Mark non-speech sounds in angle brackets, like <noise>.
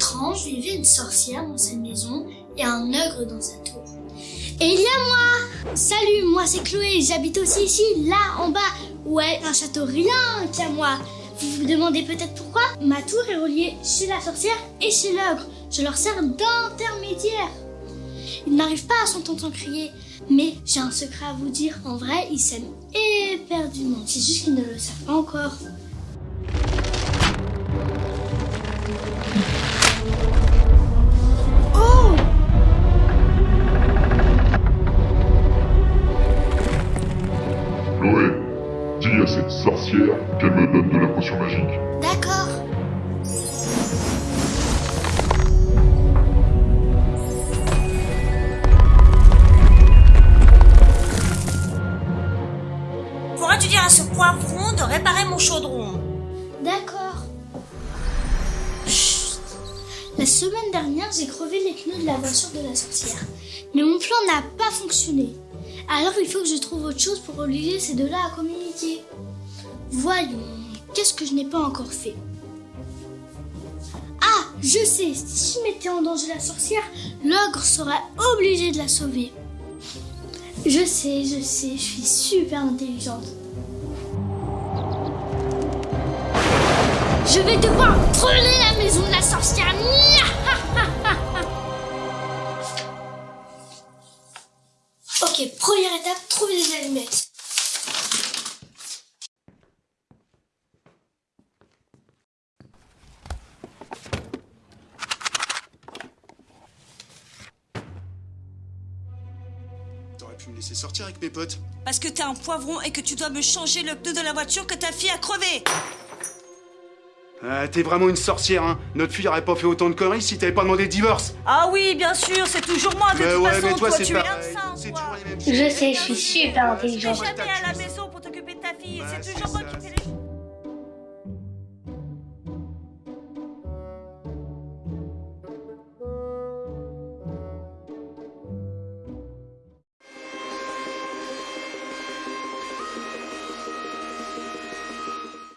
Avant, je vivais une sorcière dans sa maison et un ogre dans sa tour. Et il y a moi Salut, moi c'est Chloé, j'habite aussi ici, là, en bas. Ouais, un château rien qu'à moi. Vous vous demandez peut-être pourquoi Ma tour est reliée chez la sorcière et chez l'ogre. Je leur sers d'intermédiaire. Ils n'arrivent pas à s'entendre crier. Mais j'ai un secret à vous dire. En vrai, ils s'aiment éperdument. C'est juste qu'ils ne le savent pas encore. Sorcière qu'elle me donne de la potion magique. D'accord. Pourras-tu dire à ce poivron de réparer mon chaudron? D'accord. Chut. La semaine dernière, j'ai crevé les pneus de la voiture de la sorcière. Mais mon plan n'a pas fonctionné. Alors il faut que je trouve autre chose pour obliger ces deux-là à communiquer. Voyons, qu'est-ce que je n'ai pas encore fait? Ah, je sais, si je mettais en danger la sorcière, l'ogre serait obligé de la sauver. Je sais, je sais, je suis super intelligente. Je vais devoir brûler la maison de la sorcière. <laughs> ok, première étape, trouver des allumettes. T'aurais pu me laisser sortir avec mes potes. Parce que t'es un poivron et que tu dois me changer le pneu de la voiture que ta fille a crevé Ah, t'es vraiment une sorcière, hein. Notre fille aurait pas fait autant de conneries si t'avais pas demandé le divorce. Ah oui, bien sûr, c'est toujours moi de Mais toute ouais, façon. mais toi, c'est tu pas. es un toi. Je sais, je suis super Tu n'es intelligente. jamais à la maison pour t'occuper de ta fille. Bah, c'est c'est toujours moi qui fais les.